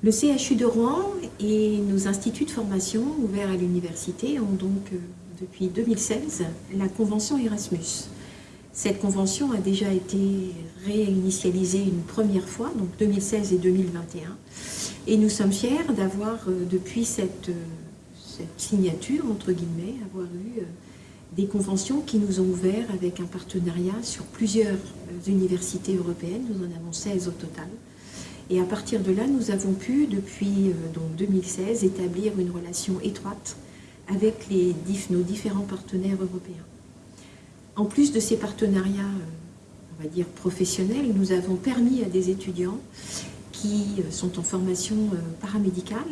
Le CHU de Rouen et nos instituts de formation ouverts à l'université ont donc, euh, depuis 2016, la convention Erasmus. Cette convention a déjà été réinitialisée une première fois, donc 2016 et 2021. Et nous sommes fiers d'avoir, euh, depuis cette, euh, cette, signature, entre guillemets, avoir eu des conventions qui nous ont ouvert avec un partenariat sur plusieurs universités européennes. Nous en avons 16 au total. Et à partir de là, nous avons pu, depuis euh, donc 2016, établir une relation étroite avec nos différents partenaires européens. En plus de ces partenariats, euh, on va dire professionnels, nous avons permis à des étudiants qui euh, sont en formation paramédicale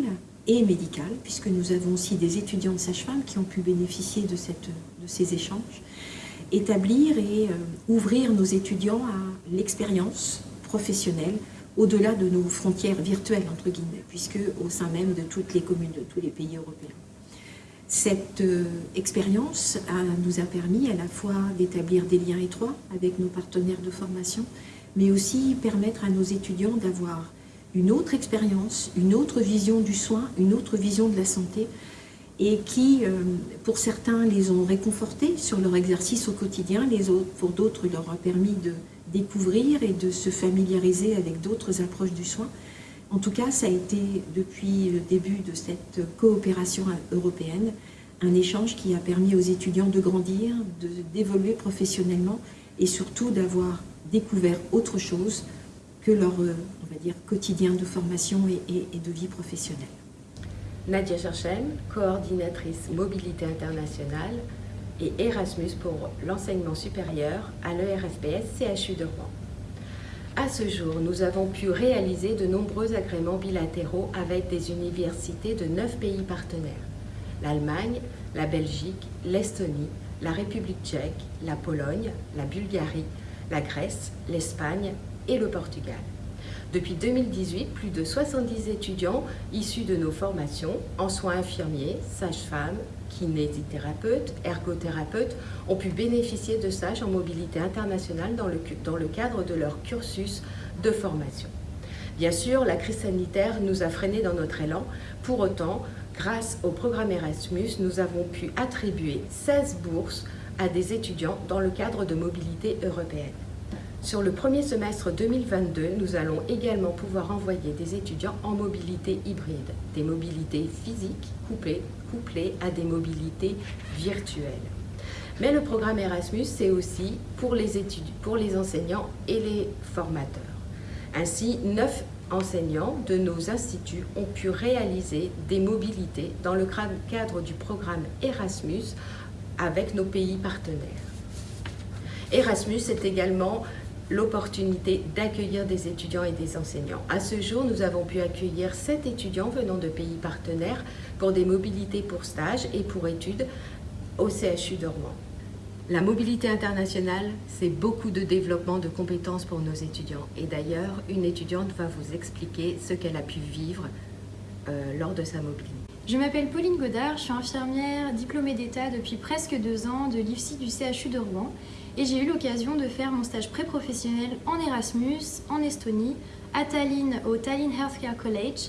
et médicale, puisque nous avons aussi des étudiants de sage-femme qui ont pu bénéficier de ces échanges, établir et ouvrir nos étudiants à l'expérience professionnelle au-delà de nos frontières virtuelles, entre guillemets, puisque au sein même de toutes les communes de tous les pays européens. Cette euh, expérience nous a permis à la fois d'établir des liens étroits avec nos partenaires de formation, mais aussi permettre à nos étudiants d'avoir une autre expérience, une autre vision du soin, une autre vision de la santé, et qui, euh, pour certains, les ont réconfortés sur leur exercice au quotidien, les autres, pour d'autres, leur a permis de découvrir et de se familiariser avec d'autres approches du soin. En tout cas, ça a été, depuis le début de cette coopération européenne, un échange qui a permis aux étudiants de grandir, d'évoluer professionnellement et surtout d'avoir découvert autre chose que leur on va dire, quotidien de formation et, et de vie professionnelle. Nadia Cherchen, coordinatrice mobilité internationale, et Erasmus pour l'enseignement supérieur à l'ERSPS CHU de Rouen. À ce jour, nous avons pu réaliser de nombreux agréments bilatéraux avec des universités de neuf pays partenaires. L'Allemagne, la Belgique, l'Estonie, la République tchèque, la Pologne, la Bulgarie, la Grèce, l'Espagne et le Portugal. Depuis 2018, plus de 70 étudiants issus de nos formations en soins infirmiers, sages-femmes, kinésithérapeutes, ergothérapeutes ont pu bénéficier de stages en mobilité internationale dans le, dans le cadre de leur cursus de formation. Bien sûr, la crise sanitaire nous a freinés dans notre élan. Pour autant, grâce au programme Erasmus, nous avons pu attribuer 16 bourses à des étudiants dans le cadre de mobilité européenne. Sur le premier semestre 2022, nous allons également pouvoir envoyer des étudiants en mobilité hybride, des mobilités physiques couplées, couplées à des mobilités virtuelles. Mais le programme Erasmus, c'est aussi pour les, études, pour les enseignants et les formateurs. Ainsi, neuf enseignants de nos instituts ont pu réaliser des mobilités dans le cadre du programme Erasmus avec nos pays partenaires. Erasmus est également l'opportunité d'accueillir des étudiants et des enseignants. À ce jour, nous avons pu accueillir sept étudiants venant de pays partenaires pour des mobilités pour stage et pour études au CHU de Rouen. La mobilité internationale, c'est beaucoup de développement de compétences pour nos étudiants. Et d'ailleurs, une étudiante va vous expliquer ce qu'elle a pu vivre euh, lors de sa mobilité. Je m'appelle Pauline Godard, je suis infirmière diplômée d'État depuis presque deux ans de l'IFSI du CHU de Rouen et j'ai eu l'occasion de faire mon stage pré-professionnel en Erasmus, en Estonie, à Tallinn, au Tallinn Healthcare College.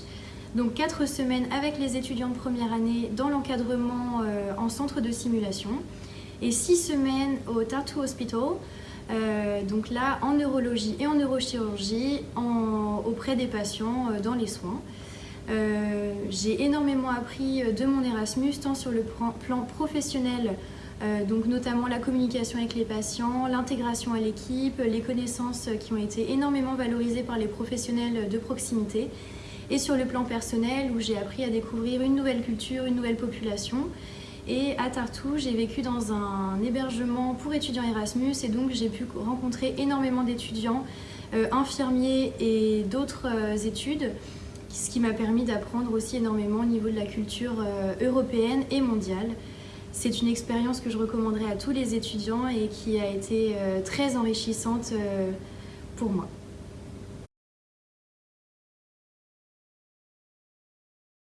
Donc quatre semaines avec les étudiants de première année dans l'encadrement euh, en centre de simulation et six semaines au Tartu Hospital, euh, donc là en neurologie et en neurochirurgie auprès des patients euh, dans les soins. j'ai énormément appris de mon Erasmus tant sur le plan professionnel donc notamment la communication avec les patients, l'intégration à l'équipe, les connaissances qui ont été énormément valorisées par les professionnels de proximité. Et sur le plan personnel où j'ai appris à découvrir une nouvelle culture, une nouvelle population. Et à Tartou, j'ai vécu dans un hébergement pour étudiants Erasmus. Et donc j'ai pu rencontrer énormément d'étudiants, euh, infirmiers et d'autres euh, études, ce qui m'a permis d'apprendre aussi énormément au niveau de la culture européenne et mondiale. C'est une expérience que je recommanderais à tous les étudiants et qui a été euh, très enrichissante euh, pour moi.